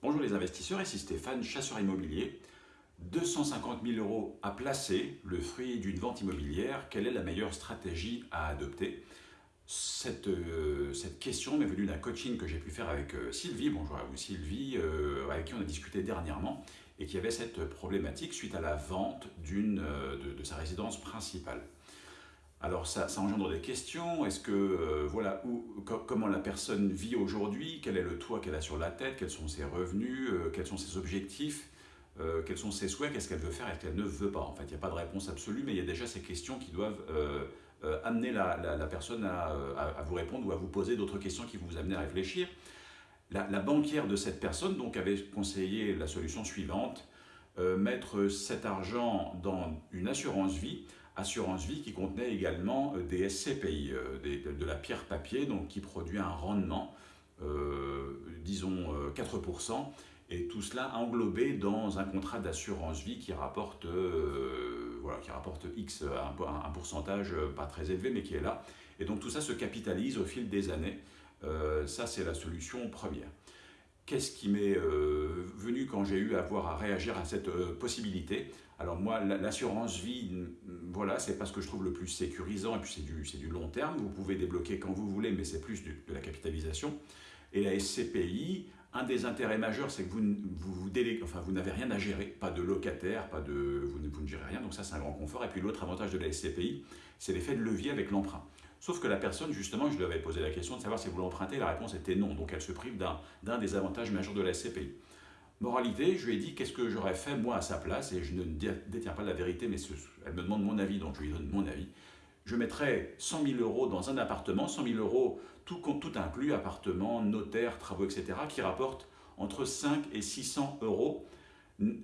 Bonjour les investisseurs, ici Stéphane, chasseur immobilier. 250 000 euros à placer, le fruit d'une vente immobilière, quelle est la meilleure stratégie à adopter? Cette, euh, cette, question m'est venue d'un coaching que j'ai pu faire avec euh, Sylvie, bonjour à vous Sylvie, euh, avec qui on a discuté dernièrement, et qui avait cette problématique suite à la vente de, sa résidence principale. Alors ça, ça, engendre des questions, est-ce que, euh, voilà, comment la personne vit aujourd'hui, quel est le toit qu'elle a sur la tête, quels sont ses revenus, euh, quels sont ses objectifs, euh, quels sont ses souhaits, qu'est-ce qu'elle veut faire et qu'elle ne veut pas? En fait, il n'y a pas de réponse absolue, mais il y a déjà ces questions qui doivent amener la, personne à, vous répondre ou à vous poser d'autres questions qui vous amener à réfléchir. La, la, banquière de cette personne donc avait conseillé la solution suivante, mettre cet argent dans une assurance vie assurance vie qui contenait également euh, des SCPI, euh, de, la pierre papier, donc qui produit un rendement, euh, disons 4%, et tout cela englobé dans un contrat d'assurance vie qui rapporte, voilà, qui rapporte X, un, pourcentage pas très élevé, mais qui est là. Et donc tout ça se capitalise au fil des années. ça, c'est la solution première. Qu'est-ce qui m'est venu quand j'ai eu à avoir à réagir à cette possibilité? Alors moi, l'assurance vie, voilà, c'est pas ce que je trouve le plus sécurisant, et puis c'est du, du, long terme, vous pouvez débloquer quand vous voulez, mais c'est plus de la capitalisation. Et la SCPI, un des intérêts majeurs, c'est que vous, vous, enfin, vous n'avez rien à gérer, pas de locataire, pas de, vous, vous ne gérez rien, donc ça c'est un grand confort. Et puis l'autre avantage de la SCPI, c'est l'effet de levier avec l'emprunt. Sauf que la personne, justement, je lui avais posé la question de savoir si vous l'empruntez, la réponse était non, donc elle se prive d'un des avantages majeurs de la SCPI. Moralité, je lui ai dit qu'est-ce que j'aurais fait moi à sa place, et je ne détiens pas la vérité, mais elle me demande mon avis, donc je lui donne mon avis. Je mettrais 100 000 euros dans un appartement, 100 000 euros tout, tout inclus, appartement, notaire, travaux, etc., qui rapportent entre 5 et 600 euros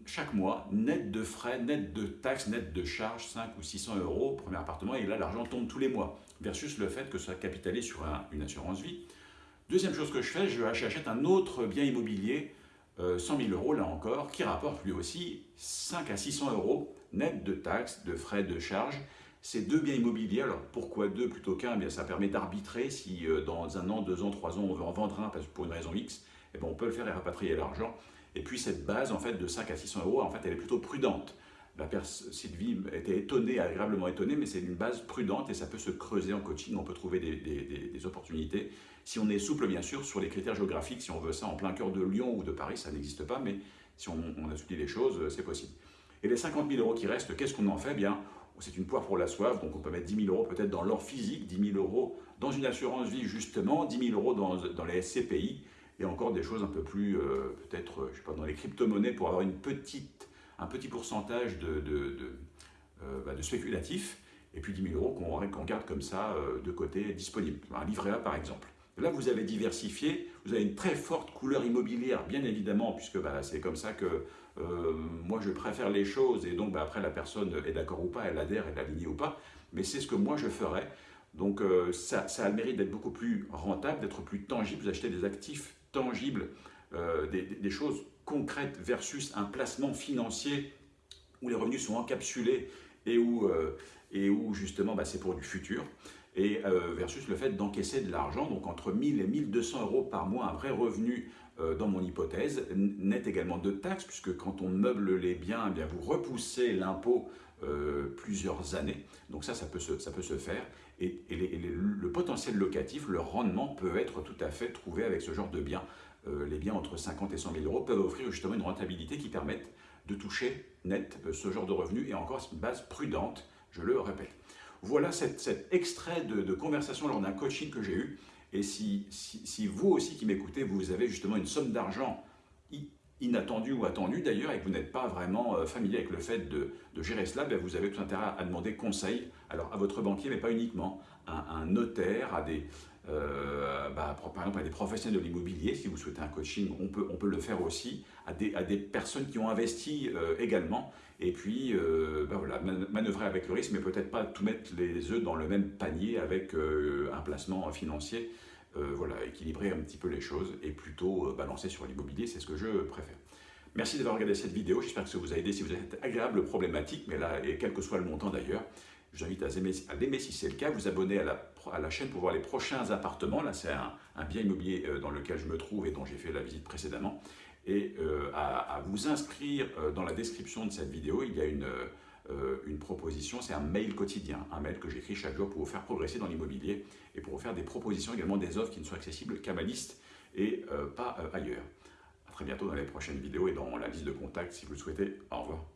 chaque mois, net de frais, net de taxes, net de charges, 5 ou 600 euros, premier appartement, et là l'argent tombe tous les mois, versus le fait que ça capitalise sur une assurance vie. Deuxième chose que je fais, j'achète un autre bien immobilier 100 euh, 000 euros là encore, qui rapporte lui aussi 5 à 600 euros net de taxes, de frais, de charges. Ces deux biens immobiliers, alors pourquoi deux plutôt qu'un? Eh Ça permet d'arbitrer si euh, dans un an, deux ans, trois ans, on veut en vendre un pour une raison X, eh ben, on peut le faire et rapatrier l'argent. Et puis cette base en fait de 5 à 600 euros, en fait, elle est plutôt prudente la Sylvie était étonnée, agréablement étonnée, mais c'est une base prudente et ça peut se creuser en coaching, on peut trouver des, opportunités. Si on est souple, bien sûr, sur les critères géographiques, si on veut ça en plein cœur de Lyon ou de Paris, ça n'existe pas, mais si on, on les choses, c'est possible. Et les 50 000 euros qui restent, qu'est-ce qu'on en fait? Bien, c'est une poire pour la soif, donc on peut mettre 10 000 euros peut-être dans l'or physique, 10 000 euros dans une assurance vie justement, 10 000 euros dans, dans les SCPI, et encore des choses un peu plus, euh, peut-être, je sais pas, dans les crypto-monnaies pour avoir une petite un petit pourcentage de, de, euh, bah, spéculatif, et puis 10 000 euros qu'on garde comme ça euh, de côté disponible. Un livret A par exemple. Là, vous avez diversifié, vous avez une très forte couleur immobilière, bien évidemment, puisque bah, c'est comme ça que euh, moi je préfère les choses, et donc bah, après la personne est d'accord ou pas, elle adhère, elle alignée ou pas, mais c'est ce que moi je ferais. Donc ça, ça, a le mérite d'être beaucoup plus rentable, d'être plus tangible, vous achetez des actifs tangibles, des, des, choses concrète versus un placement financier où les revenus sont encapsulés et où, euh, justement bah, c'est pour du futur, et euh, versus le fait d'encaisser de l'argent, donc entre 1000 et 1200 euros par mois, un vrai revenu euh, dans mon hypothèse, net également de taxes, puisque quand on meuble les biens, eh bien, vous repoussez l'impôt plusieurs années, donc ça, ça peut se, ça peut se faire, et, le potentiel locatif, le rendement peut être tout à fait trouvé avec ce genre de biens. Euh, les biens entre 50 et 100 000 euros peuvent offrir justement une rentabilité qui permette de toucher net euh, ce genre de revenus et encore une base prudente, je le répète. Voilà cet, extrait de, conversation lors d'un coaching que j'ai eu. Et si, si, vous aussi qui m'écoutez, vous avez justement une somme d'argent inattendue ou attendue d'ailleurs et que vous n'êtes pas vraiment euh, familier avec le fait de, gérer cela, ben, vous avez tout intérêt à demander conseil alors à votre banquier mais pas uniquement, à un notaire, à des, euh, bah, par exemple à des professionnels de l'immobilier, si vous souhaitez un coaching, on peut, on peut le faire aussi, à des, à des personnes qui ont investi euh, également, et puis bah, voilà, manœuvrer avec le risque, mais peut-être pas tout mettre les œufs dans le même panier avec un placement financier, voilà, équilibrer un petit peu les choses et plutôt balancer sur l'immobilier, c'est ce que je préfère. Merci d'avoir regardé cette vidéo, j'espère que ça vous a aidé si vous êtes agréable problématique, mais là, et quel que soit le montant d'ailleurs, je vous invite à l'aimer si c'est le cas, vous abonner à la, à la, chaîne pour voir les prochains appartements. Là, c'est un, bien immobilier euh, dans lequel je me trouve et dont j'ai fait la visite précédemment. et à, vous inscrire dans la description de cette vidéo. Il y a une, une proposition, c'est un mail quotidien, un mail que j'écris chaque jour pour vous faire progresser dans l'immobilier et pour vous faire des propositions également des offres qui ne soient accessibles qu'à ma liste et pas ailleurs. A très bientôt dans les prochaines vidéos et dans la liste de contacts si vous le souhaitez. Au revoir.